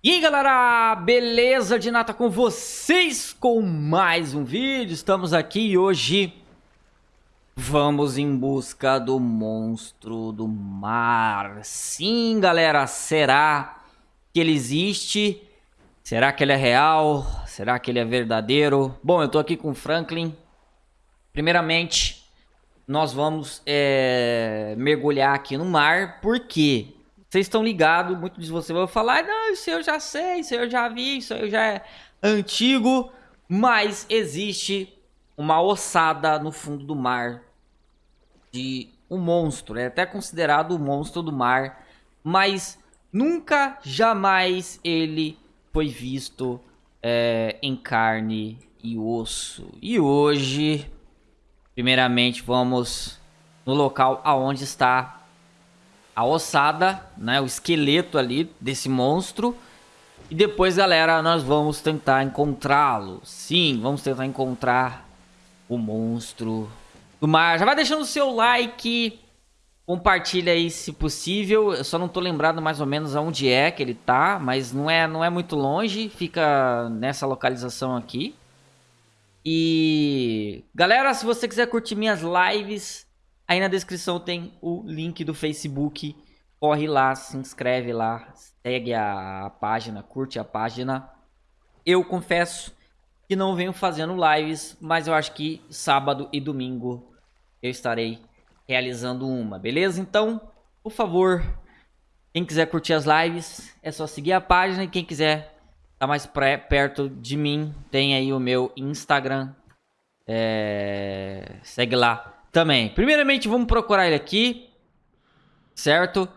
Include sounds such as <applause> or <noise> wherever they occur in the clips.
E aí galera, beleza de nata com vocês com mais um vídeo, estamos aqui hoje vamos em busca do monstro do mar, sim galera, será que ele existe? Será que ele é real? Será que ele é verdadeiro? Bom, eu tô aqui com o Franklin, primeiramente nós vamos é, mergulhar aqui no mar, por quê? Vocês estão ligados, muitos de vocês vão falar, não, isso eu já sei, isso eu já vi, isso eu já é antigo, mas existe uma ossada no fundo do mar de um monstro, é até considerado o monstro do mar, mas nunca, jamais ele foi visto é, em carne e osso. E hoje, primeiramente, vamos no local aonde está a ossada, né, o esqueleto ali desse monstro. E depois, galera, nós vamos tentar encontrá-lo. Sim, vamos tentar encontrar o monstro do mar. Já vai deixando o seu like, compartilha aí se possível. Eu só não tô lembrado mais ou menos aonde é que ele tá, mas não é, não é muito longe, fica nessa localização aqui. E galera, se você quiser curtir minhas lives, Aí na descrição tem o link do Facebook. Corre lá, se inscreve lá, segue a página, curte a página. Eu confesso que não venho fazendo lives, mas eu acho que sábado e domingo eu estarei realizando uma, beleza? Então, por favor, quem quiser curtir as lives, é só seguir a página. E quem quiser estar tá mais perto de mim, tem aí o meu Instagram. É... Segue lá, também. Primeiramente, vamos procurar ele aqui, certo?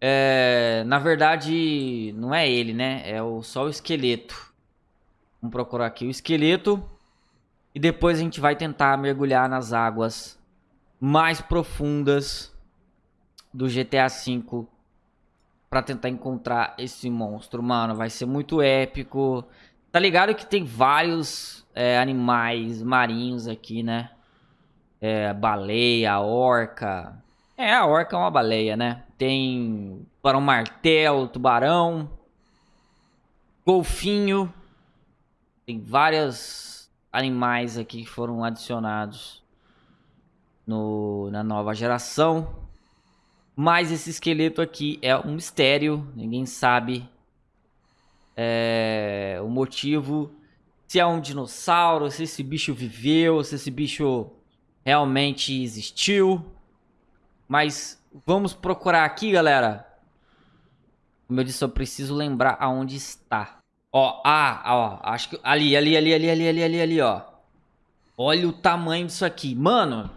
É, na verdade, não é ele, né? É o, só o esqueleto. Vamos procurar aqui o esqueleto. E depois a gente vai tentar mergulhar nas águas mais profundas do GTA V para tentar encontrar esse monstro. Mano, vai ser muito épico. Tá ligado que tem vários é, animais marinhos aqui, né? É, baleia, orca. É, a orca é uma baleia, né? Tem tubarão martelo, tubarão, golfinho. Tem vários animais aqui que foram adicionados no, na nova geração. Mas esse esqueleto aqui é um mistério. Ninguém sabe é, o motivo. Se é um dinossauro, se esse bicho viveu, se esse bicho realmente existiu. Mas vamos procurar aqui, galera. Como eu disse, eu preciso lembrar aonde está. Ó, ah, ó, acho que... Ali, ali, ali, ali, ali, ali, ali, ali, ó. Olha o tamanho disso aqui. Mano,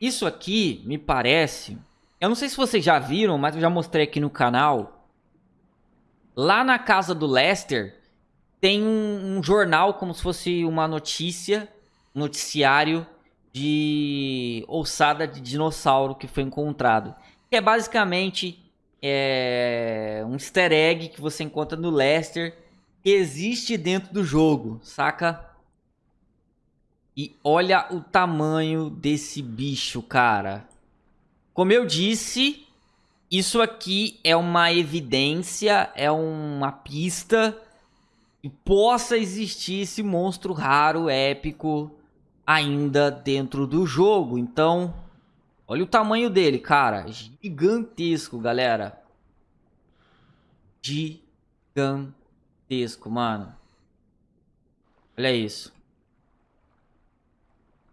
isso aqui me parece... Eu não sei se vocês já viram, mas eu já mostrei aqui no canal. Lá na casa do Lester, tem um, um jornal como se fosse uma notícia noticiário de ossada de dinossauro que foi encontrado. Que é basicamente é, um easter egg que você encontra no Lester que existe dentro do jogo, saca? E olha o tamanho desse bicho, cara. Como eu disse, isso aqui é uma evidência, é uma pista que possa existir esse monstro raro, épico, ainda dentro do jogo. Então, olha o tamanho dele, cara. Gigantesco, galera. Gigantesco, mano. Olha isso.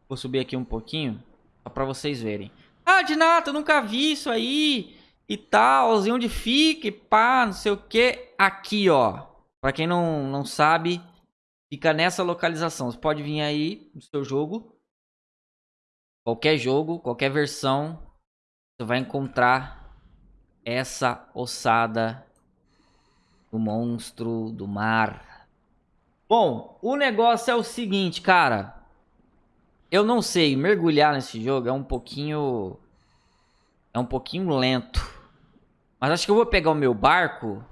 Vou subir aqui um pouquinho, só pra vocês verem. Ah, de nada, eu nunca vi isso aí e tal, onde fica e pá, não sei o que. Aqui, ó. Pra quem não, não sabe, Fica nessa localização. Você pode vir aí no seu jogo. Qualquer jogo, qualquer versão. Você vai encontrar essa ossada do monstro do mar. Bom, o negócio é o seguinte, cara. Eu não sei, mergulhar nesse jogo é um pouquinho... É um pouquinho lento. Mas acho que eu vou pegar o meu barco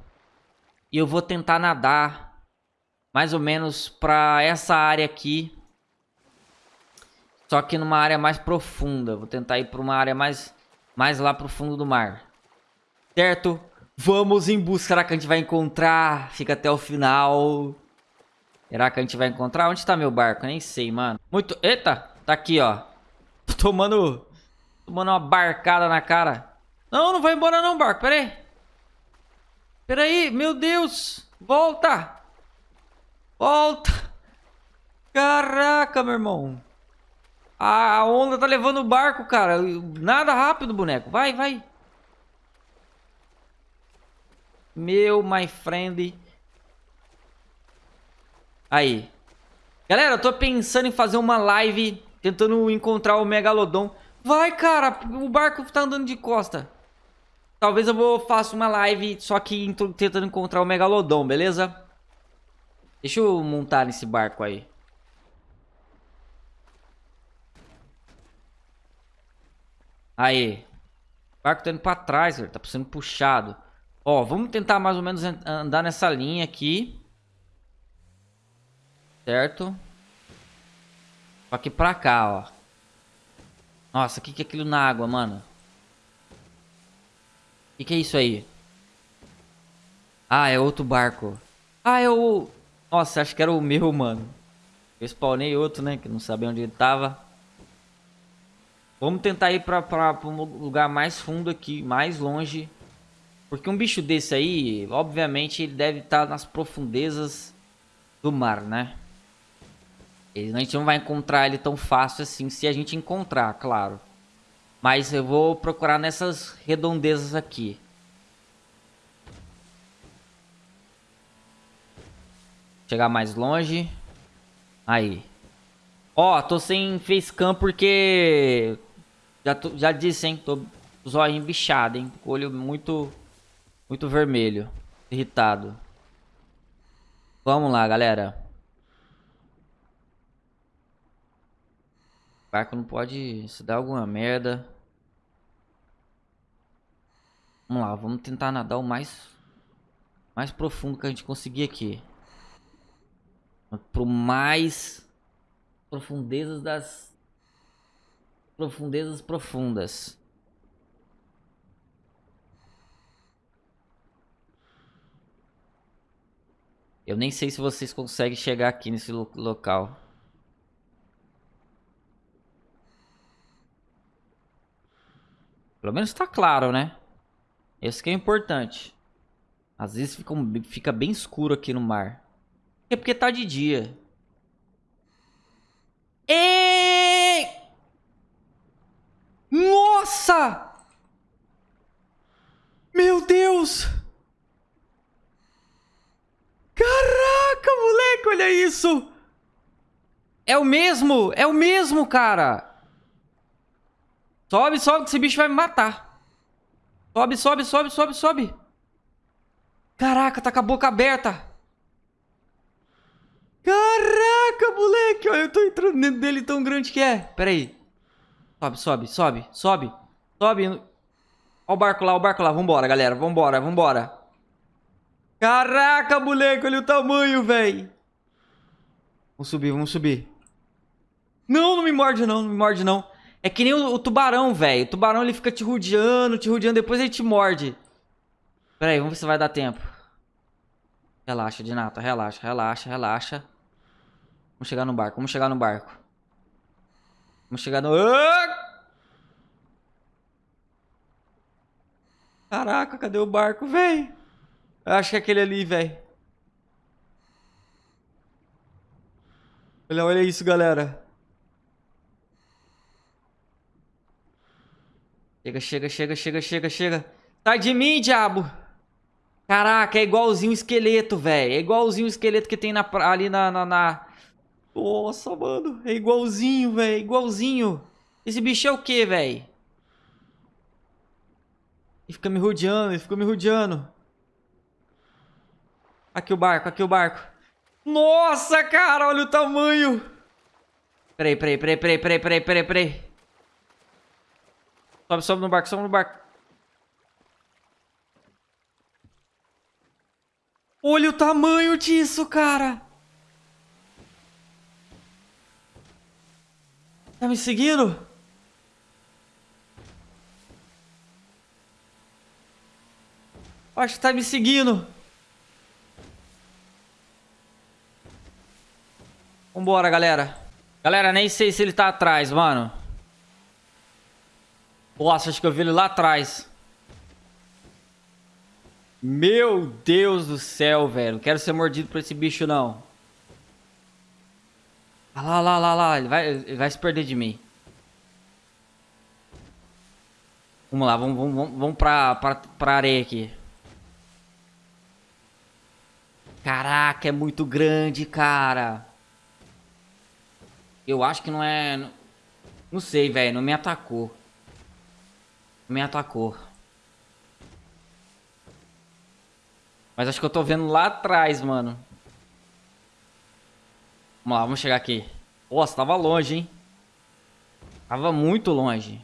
e eu vou tentar nadar mais ou menos para essa área aqui. Só que numa área mais profunda. Vou tentar ir para uma área mais, mais lá pro fundo do mar. Certo? Vamos em busca. Será que a gente vai encontrar? Fica até o final. Será que a gente vai encontrar? Onde tá meu barco? Nem sei, mano. Muito... Eita! Tá aqui, ó. Tô <laughs> tomando... Tomando uma barcada na cara. Não, não vai embora não, barco. Pera aí. Pera aí. Meu Deus. Volta. Volta. Caraca, meu irmão. A onda tá levando o barco, cara. Nada rápido, boneco. Vai, vai. Meu, my friend. Aí. Galera, eu tô pensando em fazer uma live tentando encontrar o Megalodon. Vai, cara. O barco tá andando de costa. Talvez eu vou faça uma live só que tentando encontrar o Megalodon, beleza? Deixa eu montar nesse barco aí. Aí. O barco tá indo pra trás, velho. Tá sendo puxado. Ó, vamos tentar mais ou menos andar nessa linha aqui. Certo? Só que pra cá, ó. Nossa, o que, que é aquilo na água, mano? O que, que é isso aí? Ah, é outro barco. Ah, é o... Nossa, acho que era o meu, mano. Eu spawnei outro, né? Que não sabia onde ele tava. Vamos tentar ir pra, pra, pra um lugar mais fundo aqui, mais longe. Porque um bicho desse aí, obviamente, ele deve estar nas profundezas do mar, né? A gente não vai encontrar ele tão fácil assim, se a gente encontrar, claro. Mas eu vou procurar nessas redondezas aqui. Chegar mais longe. Aí. Ó, tô sem facecam porque... Já, tô, já disse, hein? Tô zóio bichado, hein? Olho muito muito vermelho. Irritado. Vamos lá, galera. O barco não pode se dar alguma merda. Vamos lá, vamos tentar nadar o mais mais profundo que a gente conseguir aqui. Pro mais profundezas das profundezas profundas. Eu nem sei se vocês conseguem chegar aqui nesse lo local. Pelo menos tá claro, né? Esse que é importante. Às vezes fica, fica bem escuro aqui no mar. É porque tá de dia. E... Nossa! Meu Deus! Caraca, moleque, olha isso! É o mesmo, é o mesmo, cara! Sobe, sobe, que esse bicho vai me matar. Sobe, sobe, sobe, sobe, sobe. Caraca, tá com a boca aberta. Caraca, moleque, olha, eu tô entrando dentro dele tão grande que é. Pera aí. Sobe, sobe, sobe, sobe. Sobe. Olha o barco lá, o barco lá. Vambora, galera, vambora, vambora. Caraca, moleque, olha o tamanho, velho. Vamos subir, vamos subir. Não, não me morde não, não me morde não. É que nem o, o tubarão, velho. O tubarão, ele fica te rodeando, te rodeando, depois ele te morde. Pera aí, vamos ver se vai dar tempo. Relaxa, Dinata, relaxa, relaxa, relaxa. Vamos chegar no barco, vamos chegar no barco. Vamos chegar no... Caraca, cadê o barco, velho? Eu acho que é aquele ali, velho. Olha, olha isso, galera. Chega, chega, chega, chega, chega, chega. Sai de mim, diabo. Caraca, é igualzinho o esqueleto, velho. É igualzinho o esqueleto que tem na, ali na, na, na... Nossa, mano. É igualzinho, velho. Igualzinho. Esse bicho é o que, velho? Ele fica me rodeando, ele fica me rodeando. Aqui o barco, aqui o barco. Nossa, cara, olha o tamanho. Peraí, peraí, peraí, peraí, peraí, peraí, peraí, peraí. Sobe, sobe no barco, sobe no barco. Olha o tamanho disso, cara. Tá me seguindo? Acho que tá me seguindo. Vambora, galera. Galera, nem sei se ele tá atrás, mano. Nossa, acho que eu vi ele lá atrás. Meu Deus do céu, velho. Não quero ser mordido por esse bicho, não. Olha lá, lá, lá, lá. Ele vai, ele vai se perder de mim. Vamos lá, vamos, vamos, vamos pra, pra, pra areia aqui. Caraca, é muito grande, cara. Eu acho que não é... Não sei, velho. Não me atacou. Não me atacou. Mas acho que eu tô vendo lá atrás, mano. Vamos lá, vamos chegar aqui. Nossa, tava longe, hein? Tava muito longe.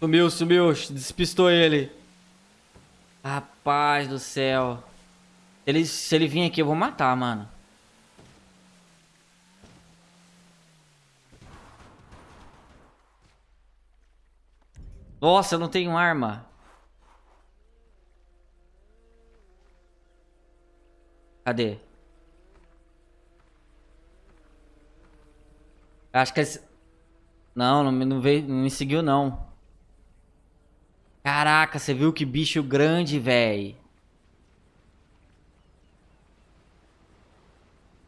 Sumiu, sumiu. Despistou ele. Rapaz do céu. Ele, se ele vir aqui, eu vou matar, mano. Nossa, eu não tenho arma. Cadê? Acho que esse... Não, não, não, veio, não me seguiu, não. Caraca, você viu que bicho grande, velho.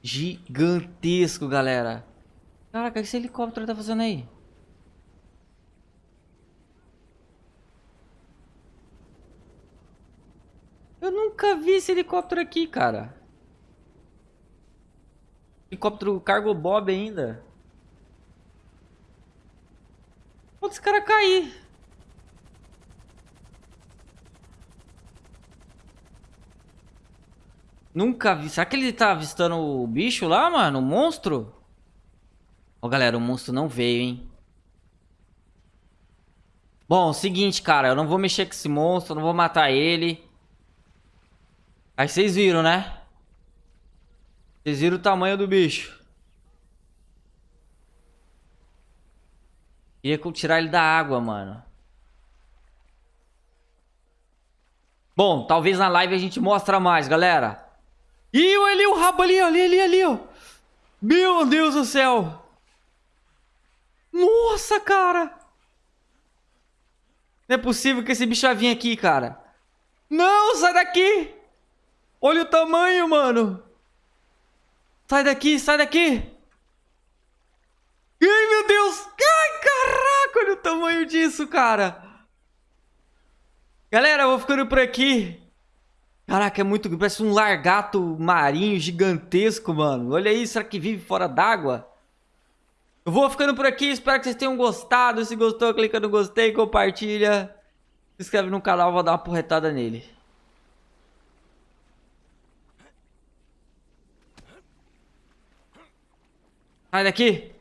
Gigantesco, galera. Caraca, o que esse helicóptero tá fazendo aí? Eu nunca vi esse helicóptero aqui, cara. Helicóptero cargo Bob ainda. Pode esse cara cair. Nunca vi. Será que ele tá avistando o bicho lá, mano? O monstro? Ó, oh, galera, o monstro não veio, hein? Bom, seguinte, cara. Eu não vou mexer com esse monstro. Não vou matar ele. Aí vocês viram, né? Vocês viram o tamanho do bicho. Queria tirar ele da água, mano. Bom, talvez na live a gente mostre mais, galera. Ih, ali o rabo ali, ali, ali, ali, ó. Meu Deus do céu. Nossa, cara. Não é possível que esse bicho vai vir aqui, cara. Não, sai daqui. Olha o tamanho, mano. Sai daqui, sai daqui. Ai, meu Deus. Ai, caraca, olha o tamanho disso, cara. Galera, eu vou ficando por aqui. Caraca, é muito... Parece um largato marinho gigantesco, mano. Olha aí, será que vive fora d'água? Eu vou ficando por aqui, espero que vocês tenham gostado. Se gostou, clica no gostei, compartilha. Se inscreve no canal, vou dar uma porretada nele. Sai daqui!